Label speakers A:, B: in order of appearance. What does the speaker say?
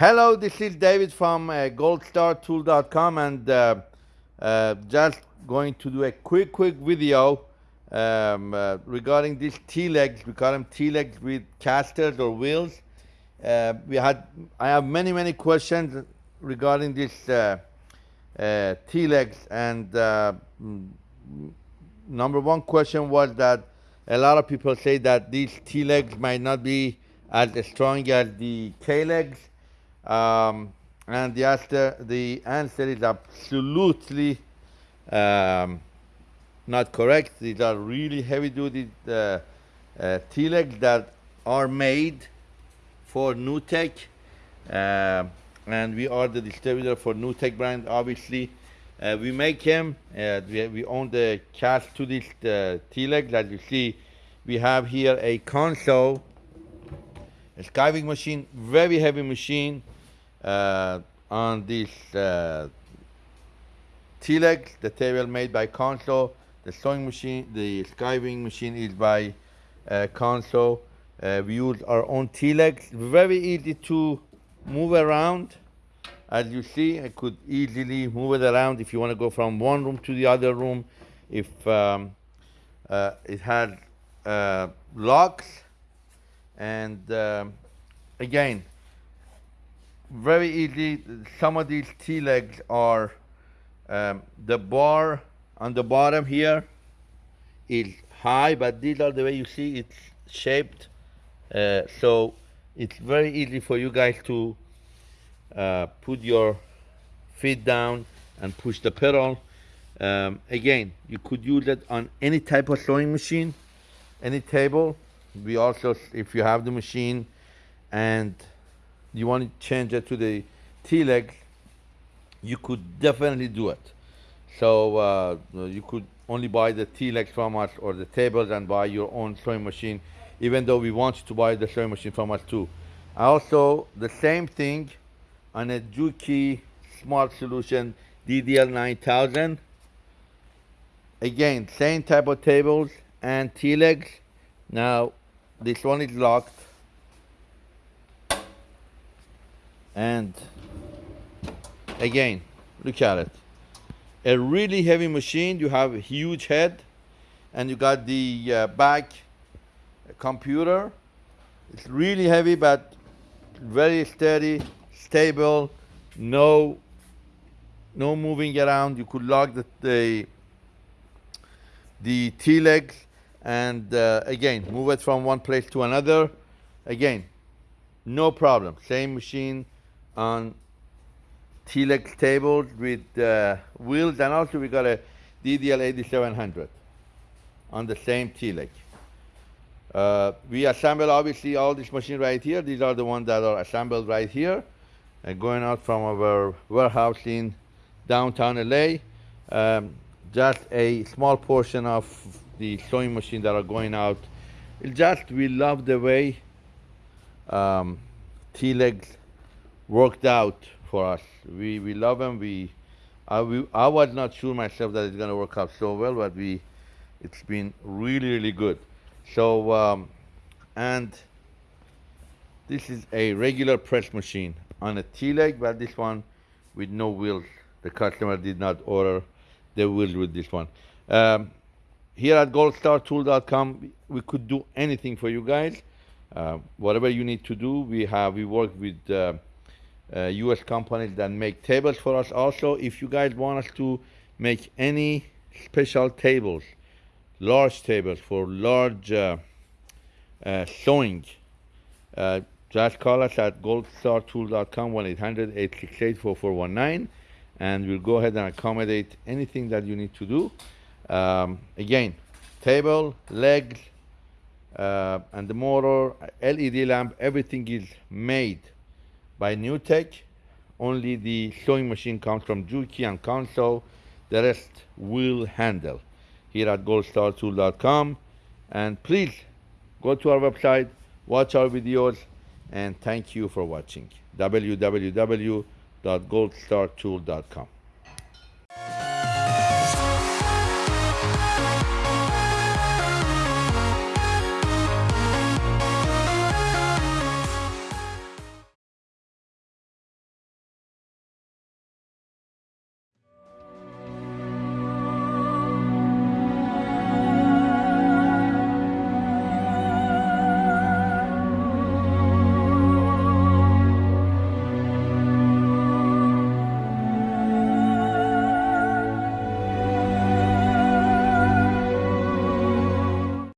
A: Hello, this is David from uh, goldstartool.com and uh, uh, just going to do a quick, quick video um, uh, regarding these T-legs. We call them T-legs with casters or wheels. Uh, we had, I have many, many questions regarding these uh, T-legs and mm, number one question was that a lot of people say that these T-legs might not be as strong as the K-legs um, and the answer, the answer is absolutely um, not correct. These are really heavy-duty uh, uh, that are made for NewTek. Uh, and we are the distributor for NewTek brand, obviously. Uh, we make them. Uh, we, we, own the cast to this uh, T-legs. As you see, we have here a Consew a skiving machine, very heavy machine uh, on this uh, T-leg, the table made by Consew. The sewing machine, the skiving machine is by uh, Consew. Uh, we use our own T-legs, very easy to move around. As you see, I could easily move it around if you want to go from one room to the other room. If um, uh, it had uh, locks, and um, again, very easy. Some of these T-legs are um, the bar on the bottom here is high, but these are the way you see it's shaped. Uh, so it's very easy for you guys to uh, put your feet down and push the pedal. Um, again, you could use it on any type of sewing machine, any table. We also, if you have the machine and you want to change it to the T-leg, you could definitely do it. So uh, you could only buy the T-leg from us or the tables and buy your own sewing machine, even though we want you to buy the sewing machine from us too. Also, the same thing on a Juki Smart Solution DDL 9000. Again, same type of tables and T-legs. Now, this one is locked. And again, look at it. A really heavy machine, you have a huge head and you got the uh, back computer. It's really heavy, but very steady, stable, no, no moving around. You could lock the, the, the T-legs and uh, again, move it from one place to another. Again, no problem. Same machine on T-leg tables with uh, wheels and also we got a DDL 8700 on the same T-leg. Uh, we assemble obviously all this machine right here. These are the ones that are assembled right here and going out from our warehouse in downtown LA. Um, just a small portion of the sewing machine that are going out. It just, we love the way um, T-legs worked out for us. We, we love them. We, I, we, I was not sure myself that it's going to work out so well, but we, it's been really, really good. So, um, and this is a regular press machine on a T-leg, but this one with no wheels. The customer did not order the wheels with this one. Um, here at goldstartool.com, we could do anything for you guys. Uh, whatever you need to do, we have, we work with uh, uh, US companies that make tables for us also. If you guys want us to make any special tables, large tables for large uh, uh, sewing, uh, just call us at goldstartool.com 1-800-868-4419 and we'll go ahead and accommodate anything that you need to do. Um, again, table, legs, uh, and the motor, LED lamp, everything is made by NewTek. Only the sewing machine comes from Juki and Consew. The rest will handle here at goldstartool.com. And please go to our website, watch our videos, and thank you for watching. www.goldstartool.com.